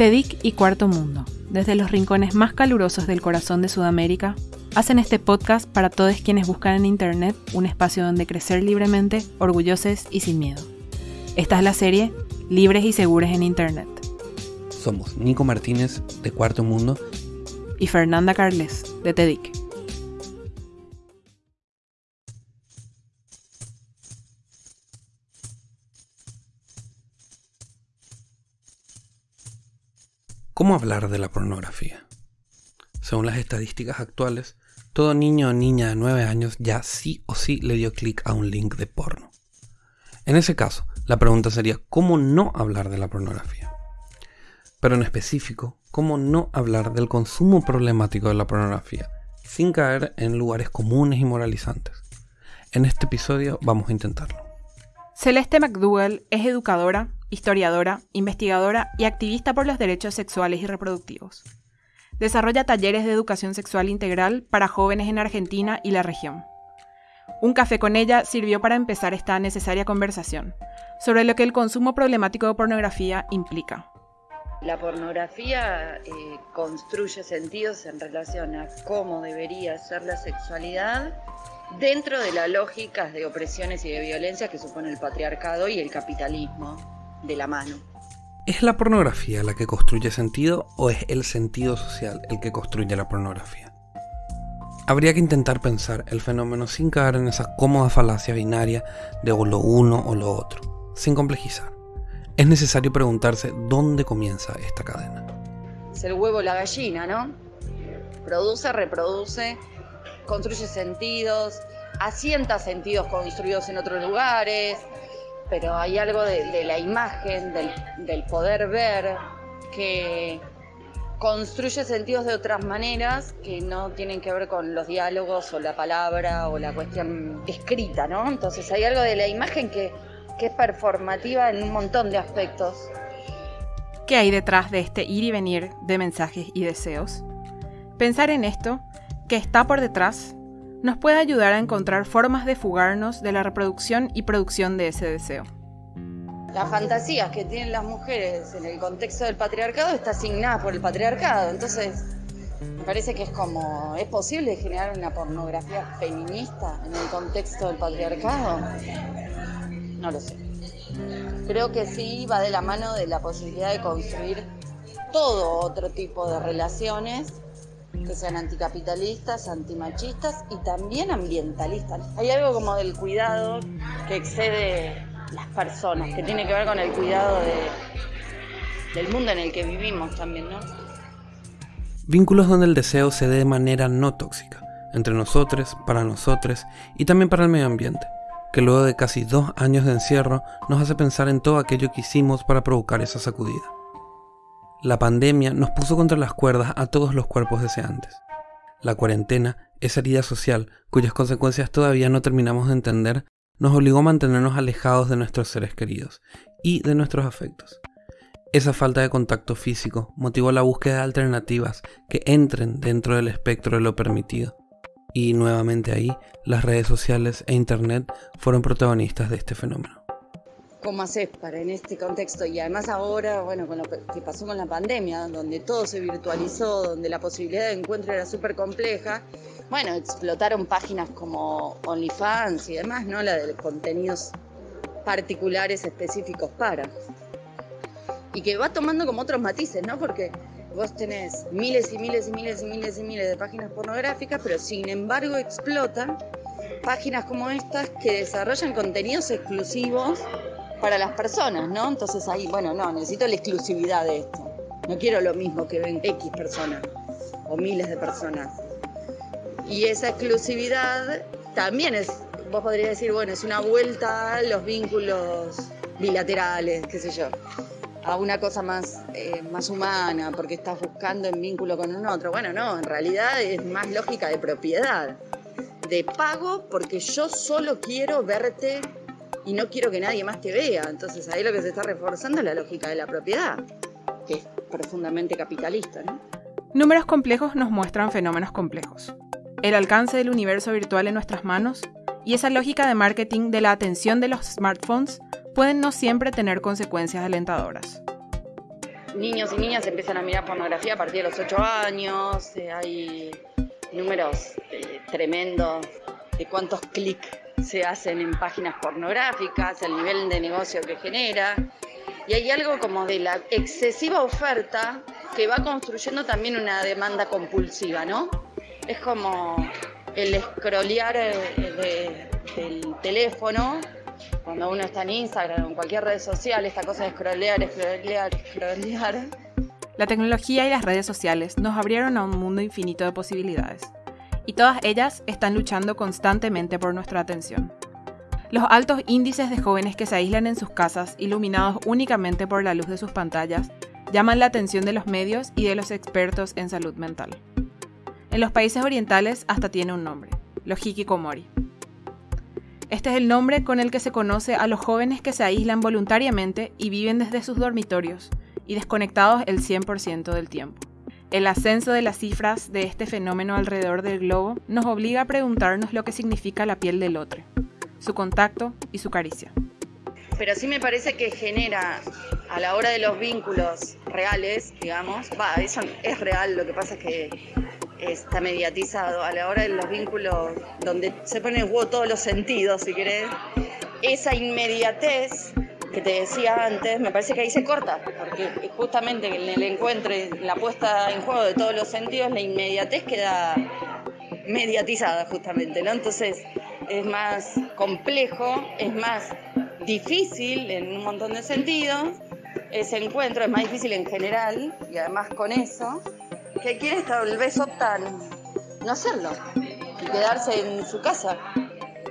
TEDIC y Cuarto Mundo, desde los rincones más calurosos del corazón de Sudamérica, hacen este podcast para todos quienes buscan en Internet un espacio donde crecer libremente, orgullosos y sin miedo. Esta es la serie Libres y Seguros en Internet. Somos Nico Martínez de Cuarto Mundo y Fernanda Carles de TEDIC. ¿Cómo hablar de la pornografía? Según las estadísticas actuales, todo niño o niña de 9 años ya sí o sí le dio clic a un link de porno. En ese caso, la pregunta sería ¿cómo no hablar de la pornografía? Pero en específico, ¿cómo no hablar del consumo problemático de la pornografía sin caer en lugares comunes y moralizantes? En este episodio vamos a intentarlo. Celeste McDougall es educadora, historiadora, investigadora y activista por los derechos sexuales y reproductivos. Desarrolla talleres de educación sexual integral para jóvenes en Argentina y la región. Un café con ella sirvió para empezar esta necesaria conversación sobre lo que el consumo problemático de pornografía implica. La pornografía eh, construye sentidos en relación a cómo debería ser la sexualidad dentro de las lógicas de opresiones y de violencia que supone el patriarcado y el capitalismo de la mano. ¿Es la pornografía la que construye sentido o es el sentido social el que construye la pornografía? Habría que intentar pensar el fenómeno sin caer en esa cómoda falacia binaria de o lo uno o lo otro, sin complejizar. Es necesario preguntarse dónde comienza esta cadena. Es el huevo la gallina, ¿no? Produce, reproduce, construye sentidos, asienta sentidos construidos en otros lugares, pero hay algo de, la imagen, del, poder ver, que construye sentidos de otras maneras que no tienen que ver con los diálogos o la palabra o la cuestión escrita, ¿no? Entonces hay algo de la imagen que, es performativa en un montón de aspectos. ¿Qué hay detrás de este ir y venir de mensajes y deseos? Pensar en esto, que está por detrás, nos puede ayudar a encontrar formas de fugarnos de la reproducción y producción de ese deseo. Las fantasías que tienen las mujeres en el contexto del patriarcado está asignada por el patriarcado, entonces me parece que es como, ¿es posible generar una pornografía feminista en el contexto del patriarcado? No lo sé. Creo que sí va de la mano de la posibilidad de construir todo otro tipo de relaciones que sean anticapitalistas, antimachistas y también ambientalistas. Hay algo como del cuidado que excede las personas, que tiene que ver con el cuidado del mundo en el que vivimos también, ¿no? Vínculos donde el deseo se dé de manera no tóxica, entre nosotros, para nosotros y también para el medio ambiente, que luego de casi dos años de encierro nos hace pensar en todo aquello que hicimos para provocar esa sacudida. La pandemia nos puso contra las cuerdas a todos los cuerpos deseantes. La cuarentena, esa herida social cuyas consecuencias todavía no terminamos de entender, nos obligó a mantenernos alejados de nuestros seres queridos y de nuestros afectos. Esa falta de contacto físico motivó la búsqueda de alternativas que entren dentro del espectro de lo permitido. Y nuevamente ahí, las redes sociales e Internet fueron protagonistas de este fenómeno cómo haces para en este contexto y además ahora, bueno, con lo que pasó con la pandemia, donde todo se virtualizó, donde la posibilidad de encuentro era súper compleja, bueno, explotaron páginas como OnlyFans y demás, ¿no? La de contenidos particulares específicos para. Y que va tomando como otros matices, ¿no? Porque vos tenés miles y miles y miles y miles y miles de páginas pornográficas, pero sin embargo explota páginas como estas que desarrollan contenidos exclusivos para las personas, ¿no? Entonces ahí, bueno, no, necesito la exclusividad de esto. No quiero lo mismo que ven X personas o miles de personas. Y esa exclusividad también es, vos podrías decir, bueno, es una vuelta a los vínculos bilaterales, qué sé yo, a una cosa más, eh, más humana, porque estás buscando en vínculo con un otro. Bueno, no, en realidad es más lógica de propiedad, de pago, porque yo solo quiero verte y no quiero que nadie más te vea. Entonces ahí lo que se está reforzando es la lógica de la propiedad, que es profundamente capitalista. Números complejos nos muestran fenómenos complejos. El alcance del universo virtual en nuestras manos y esa lógica de marketing de la atención de los smartphones pueden no siempre tener consecuencias alentadoras. niños y niñas empiezan a mirar pornografía a partir de los 8 años, eh, hay números eh, tremendos de cuántos clics se hacen en páginas pornográficas, el nivel de negocio que genera. Y hay algo como de la excesiva oferta que va construyendo también una demanda compulsiva, ¿no? Es como el scrollear eh, del teléfono, cuando uno está en Instagram o en cualquier red social, esta cosa de scrollear, scrollear, scrollear. La tecnología y las redes sociales nos abrieron a un mundo infinito de posibilidades, y todas ellas están luchando constantemente por nuestra atención. Los altos índices de jóvenes que se aíslan en sus casas, iluminados únicamente por la luz de sus pantallas, llaman la atención de los medios y de los expertos en salud mental. En los países orientales hasta tiene un nombre, los hikikomori. Este es el nombre con el que se conoce a los jóvenes que se aíslan voluntariamente y viven desde sus dormitorios y desconectados el 100% del tiempo. El ascenso de las cifras de este fenómeno alrededor del globo nos obliga a preguntarnos lo que significa la piel del otro su contacto y su caricia. Pero sí me parece que genera a la hora de los vínculos reales, digamos, va, eso es real, lo que pasa es que está mediatizado, a la hora de los vínculos donde se ponen en juego todos los sentidos, si querés, esa inmediatez que te decía antes, me parece que ahí se corta, porque justamente en el encuentro, la puesta en juego de todos los sentidos, la inmediatez queda mediatizada justamente, ¿no? Entonces, es más complejo, es más difícil en un montón de sentidos, ese encuentro es más difícil en general, y además con eso, que quienes tal vez optan no hacerlo y quedarse en su casa,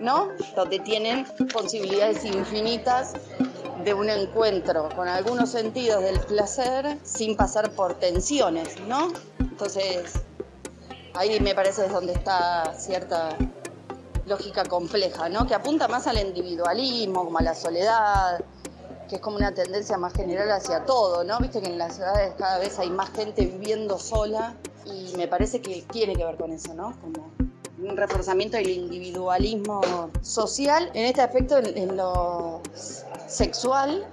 ¿no? Donde tienen posibilidades infinitas de un encuentro con algunos sentidos del placer sin pasar por tensiones, ¿no? Entonces, ahí me parece es donde está cierta lógica compleja, ¿no? Que apunta más al individualismo, como a la soledad, que es como una tendencia más general hacia todo, ¿no? Viste que en las ciudades cada vez hay más gente viviendo sola y me parece que tiene que ver con eso, ¿no? Como un reforzamiento del individualismo social en este aspecto, en, lo sexual,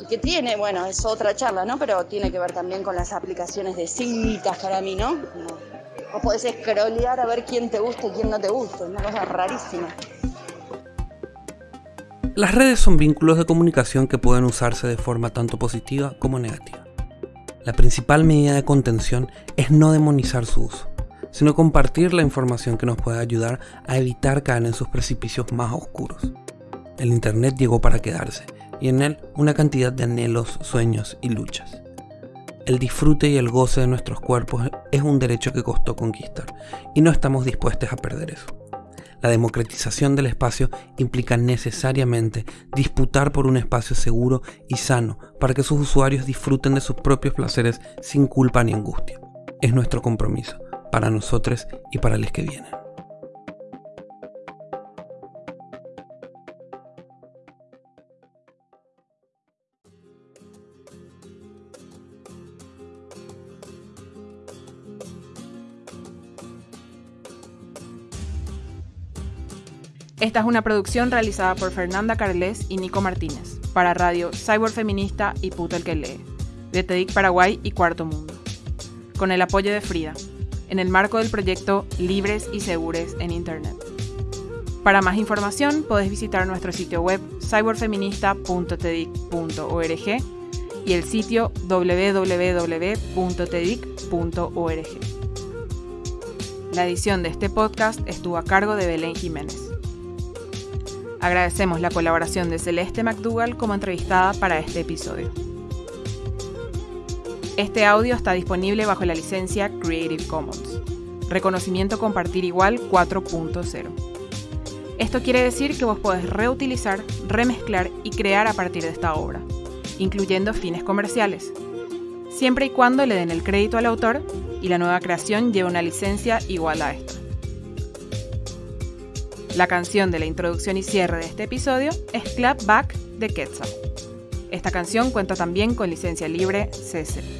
y que tiene, bueno, es otra charla, ¿no? Pero tiene que ver también con las aplicaciones de citas para mí, ¿no? O podés scrollear a ver quién te gusta y quién no te gusta. Es una cosa rarísima. Las redes son vínculos de comunicación que pueden usarse de forma tanto positiva como negativa. La principal medida de contención es no demonizar su uso, sino compartir la información que nos puede ayudar a evitar caer en sus precipicios más oscuros. El Internet llegó para quedarse, y en él una cantidad de anhelos, sueños y luchas. El disfrute y el goce de nuestros cuerpos es un derecho que costó conquistar y no estamos dispuestos a perder eso. La democratización del espacio implica necesariamente disputar por un espacio seguro y sano para que sus usuarios disfruten de sus propios placeres sin culpa ni angustia. Es nuestro compromiso, para nosotros y para los que vienen. Esta es una producción realizada por Fernanda Carles y Nico Martínez, para Radio Cyborg Feminista y Puto el que lee, de TEDIC Paraguay y Cuarto Mundo, con el apoyo de Frida, en el marco del proyecto Libres y Segures en Internet. Para más información podés visitar nuestro sitio web cyberfeminista.tedic.org y el sitio www.tedic.org. La edición de este podcast estuvo a cargo de Belén Jiménez. Agradecemos la colaboración de Celeste McDougall como entrevistada para este episodio. Este audio está disponible bajo la licencia Creative Commons, reconocimiento compartir igual 4.0. Esto quiere decir que vos podés reutilizar, remezclar y crear a partir de esta obra, incluyendo fines comerciales, siempre y cuando le den el crédito al autor y la nueva creación lleve una licencia igual a esta. La canción de la introducción y cierre de este episodio es Clap Back de Quetzal. Esta canción cuenta también con licencia libre CC.